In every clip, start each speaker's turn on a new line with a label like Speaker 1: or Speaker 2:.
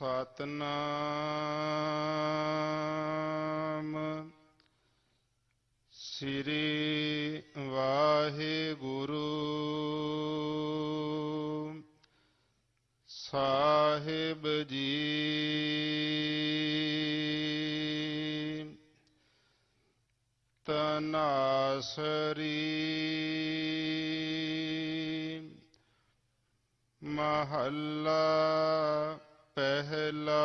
Speaker 1: ਸਤਨਾਮ। ਸ੍ਰੀ ਵਾਹਿਗੁਰੂ। ਸਾਹਿਬ ਜੀ। ਤਨਾਸਰੀ। ਮਹੱਲਾ ਪਹਿਲਾ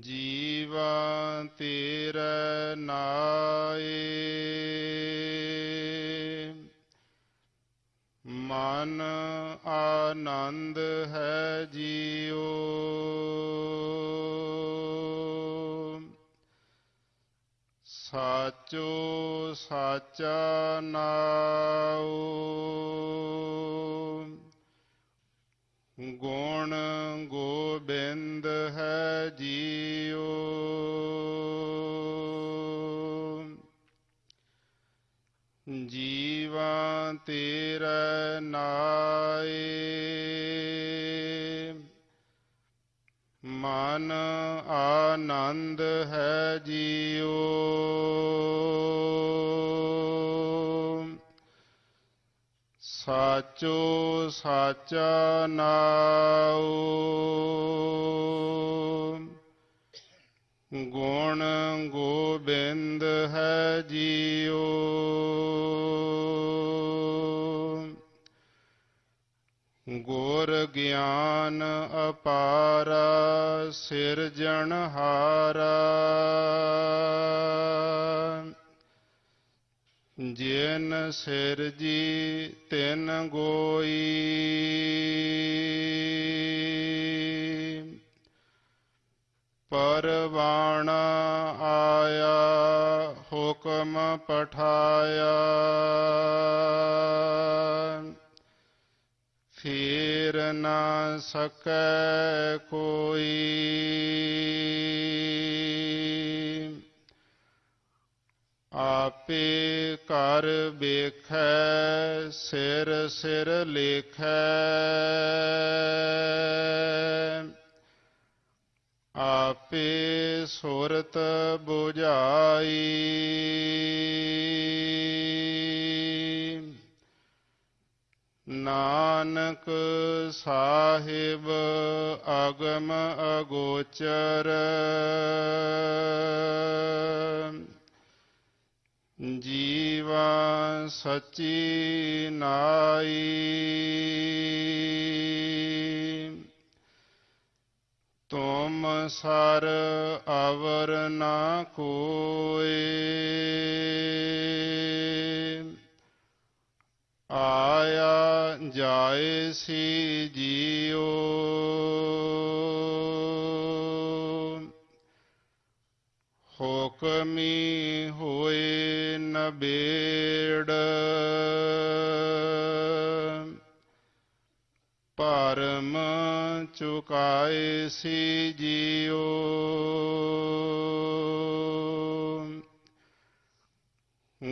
Speaker 1: ਜੀਵਾਂ ਤੇਰੇ ਨਾਏ ਮਨ ਆਨੰਦ ਹੈ ਜੀਓ। ਸਾਚੋ ਸਾਚਾ ਨਾਉ। ਗੁਣ ਗੋਬਿੰਦ ਹੈ ਜੀਉ। ਜੀਵਾਂ ਤੇਰਾ ਨਾਏ। ਮਨ ਆਨੰਦ ਹੈ ਜੀਉ। ਸਾਚੋ ਸਾਚਾ ਨਾਉ। ਗੁਣ ਗੋਬਿੰਦ ਹੈ ਜੀਉ। ਗੁਰ ਗਿਆਨ ਅਪਾਰਾ ਸਿਰਜਣਹਾਰਾ ਜਿਨ ਸਿਰਜੀ ਤਿਨ ਗੋਈ। ਪਰਵਾਣ ਆਇਆ ਹੁਕਮ ਪਠਾਇਆ। ਫੇਰ ਨਾ ਸਕੈ ਕੋਈ। ਆਪੇ ਕਰ ਵੇਖੈ ਸਿਰ ਸਿਰ ਲੇਖੈ। ਆਪੇ ਸੁਰਤ 부ਝਾਈ ਨਾਨਕ ਸਾਹਿਬ ਅਗਮ ਅਗੋਚਰ। ਜੀਵਾ ਸਚੀ ਨਾਈ। ਤੁਮ ਸਰ ਅਵਰ ਨਾ ਕੋਏ। ਆਇਆ ਜਾਏ ਸੀ ਜੀਉ ਹੁਕਮੀ ਹੋਏ ਨਬੇੜ ਪਰਮ ਚੁਕਾਏ ਸੀ ਜੀਉ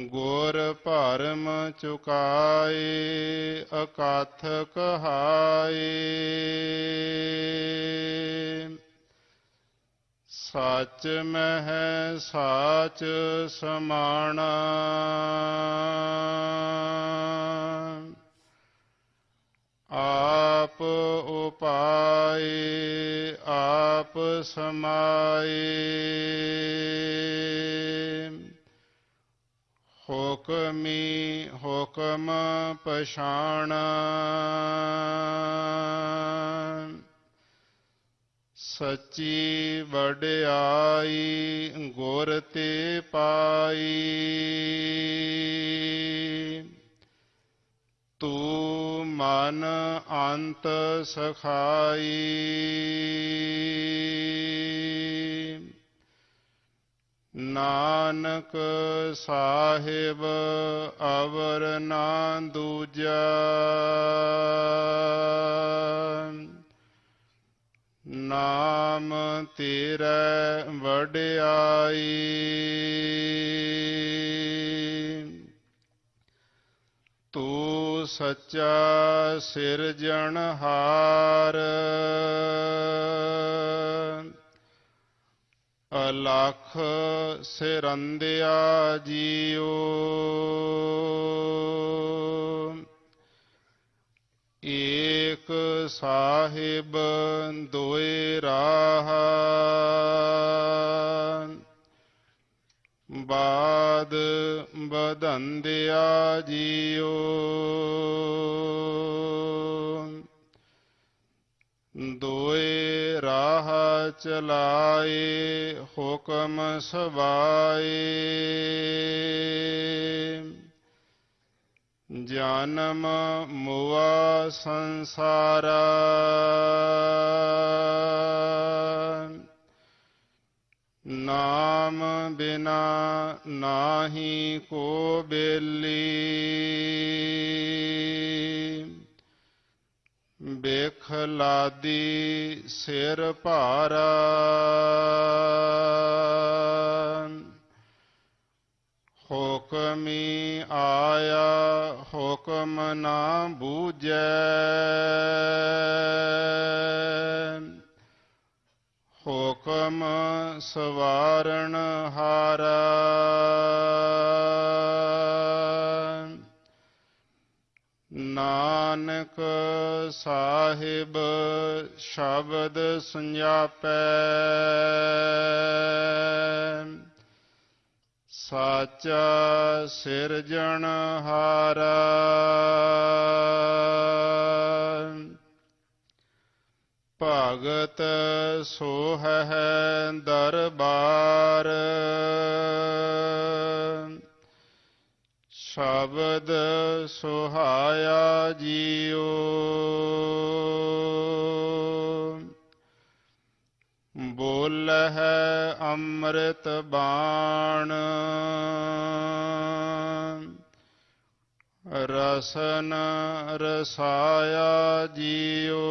Speaker 1: ਗੁਰ ਭਰਮ ਚੁਕਾਏ ਅਕਾਥ ਕਹਾਏ। ਸੱਚ ਮਹਿ ਸਾਚ ਸਮਾਣਾ। ਆਪ ਉਪਾਏ ਆਪ ਸਮਾਏ। ਹੁਕਮੀ ਹੁਕਮ ਪਛਾਣ। ਸੱਚੀ ਵਡਿਆਈ ਗੁਰ ਤੇ ਪਾਈ। ਤੂੰ ਮਨ ਅੰਤ ਸਖਾਈ। ਨਾਨਕ ਸਾਹਿਬ ਅਵਰ ਨਾ ਦੂਜਾ। ਨਾਮ ਤੇਰਾ ਵਡਿਆਈ। ਤੂੰ ਸੱਚਾ ਸਿਰਜਣਹਾਰ। ਅਲਖ ਸਿਰੰਦਿਆ ਜੀਓ ਏਕ ਸਾਹਿਬ ਦੋਇ ਰਾਹ। ਬਾਦ ਬਦੰਦਿਆ ਜੀਓ ਦੋਏ ਰਾਹ ਚਲਾਏ ਹੁਕਮ ਸਵਾਏ। ਜਨਮ ਮੁਆ ਸੰਸਾਰਾ। ਨਾਮ ਬਿਨਾ ਨਾਹੀ ਕੋ ਬੇਲੀ। ਬੇਖ ਲਾਦੀ ਸਿਰ ਭਾਰਾ। ਹੁਕਮੀ ਆਇਆ ਹੁਕਮ ਨਾ ਬੂਝੈ। ਹੁਕਮ ਸਵਾਰਣ ਹਾਰਾ। ਨਾਨਕ ਸਾਹਿਬ ਸ਼ਬਦ ਸੰਜਾਪੈ। ਸਾਚਾ ਸਿਰਜਣਹਾਰਾ ਭਗਤ ਸੋਹੈ ਦਰਬਾਰ। ਸ਼ਬਦ ਸੁਹਾਇਆ ਜੀਓ। ਬੋਲਹਿ ਅੰਮ੍ਰਿਤ ਬਾਣ। ਰਸਨ ਰਸਾਇਆ ਜੀਓ।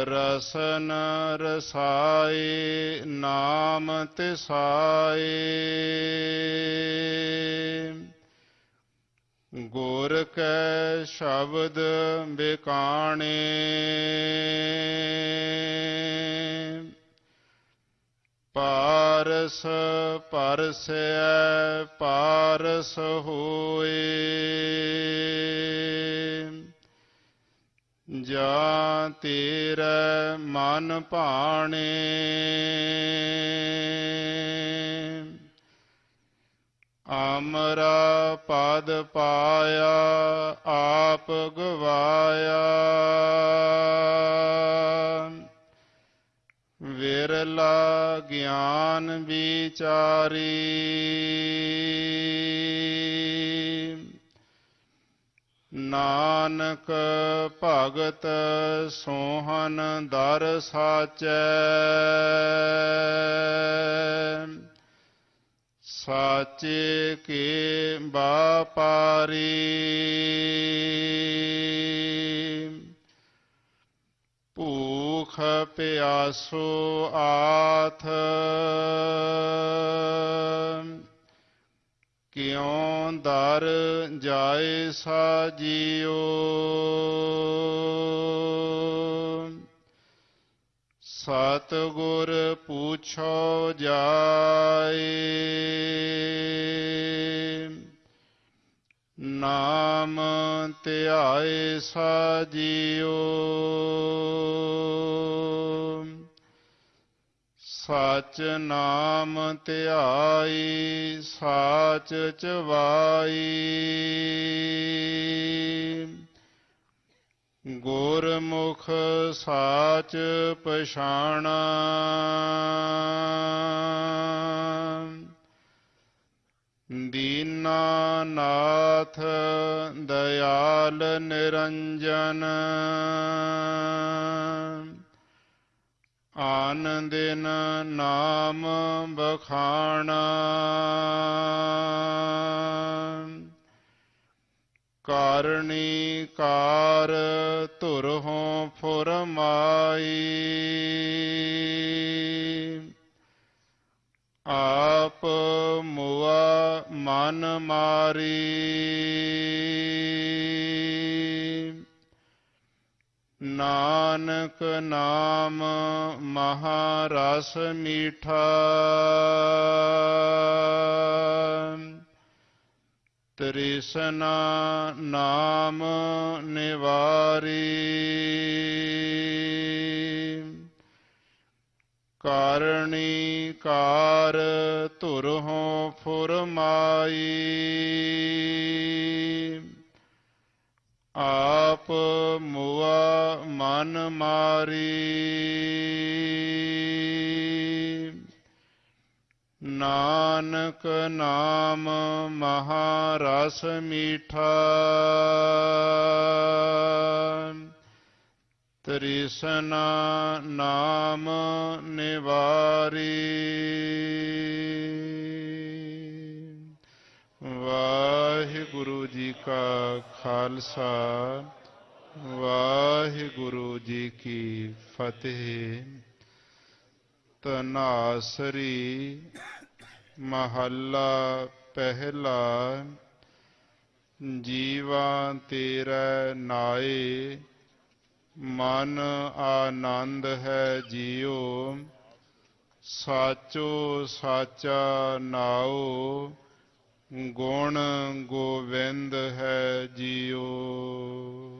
Speaker 1: ਰਸਨ ਰਸਾਏ ਨਾਮ ਤਿਸਾਏ ਗੁਰ ਕੈ ਸ਼ਬਦ ਬਿਕਾਣੇ। ਪਾਰਸ ਪਰਸੈ ਪਾਰਸ ਹੋਏ। ਜਾਂ ਤੇਰੇ ਮਨ ਭਾਣੇ। ਅਮਰਾ ਪਦ ਪਾਇਆ ਆਪ ਗਵਾਇਆ। ਵਿਰਲਾ ਗਿਆਨ ਵਿਚਾਰੀ। ਨਾਨਕ ਭਗਤ ਸੋਹਨ ਦਰ ਸਾਚੈ। ਸਾਚੇ ਕੇ ਬਾਪਾਰੀ। ਭੂਖ ਪਿਆਸੋ ਆਥ। ਕਿਉਂ ਦਰ ਜਾਏ ਸਾਜੀਓ। ਸਤ ਗੁਰ ਪੁੱਛੋ ਜਾਏ। ਨਾਮ ਧਿਆਏ ਸਾਜੀਓ। ਸਚ ਨਾਮ ਧਿਆਈ ਸਾਚ ਚਵਾਈ। ਗੁਰਮੁਖ ਸਾਚ ਪਛਾਣਾ। ਦੀਨਾਨਾਥ ਦਇਆਲ ਨਿਰੰਜਨ। ਆਨੰਦਿਨ ਨਾਮ ਬਖਾਣਾ ਕਾਰਣੀ ਕਾਰ ਧੁਰਹੋਂ ਫੁਰਮਾਈ। ਆਪ ਮੁਆ ਮਨ ਮਾਰੀ। ਨਾਨਕ ਨਾਮ ਮਹਾਰਸ ਮੀਠਾ। ਤ੍ਰਿਸ਼ਨਾ ਨਾਮ ਨਿਵਾਰੀ। ਕਾਰਣੀ ਕਾਰ ਧੁਰਹੋਂ ਫੁਰਮਾਈ। ਆ ਆਪ ਮੁਆ ਮਨ ਮਾਰੀ। ਨਾਨਕ ਨਾਮ ਮਹਾਰਸ ਮੀਠਾ। ਤ੍ਰਿਸ਼ਨਾ ਨਾਮ ਨਿਵਾਰੀ। ਵਾਹਿਗੁਰੂ ਜੀ ਕਾ ਖਾਲਸਾ। ਵਾਹਿਗੁਰੂ ਜੀ ਕੀ ਫਤਿਹ। ਤਨਾਸਰੀ ਮਹੱਲਾ ਪਹਿਲਾ। ਜੀਵਾ ਤੇਰਾ ਨਾਏ। ਮਨ ਆਨੰਦ ਹੈ ਜੀਉ। ਸਾਚੋ ਸਾਚਾ ਨਾਉ। ਗੁਣ ਗੋਵਿੰਦ ਹੈ ਜੀਉ।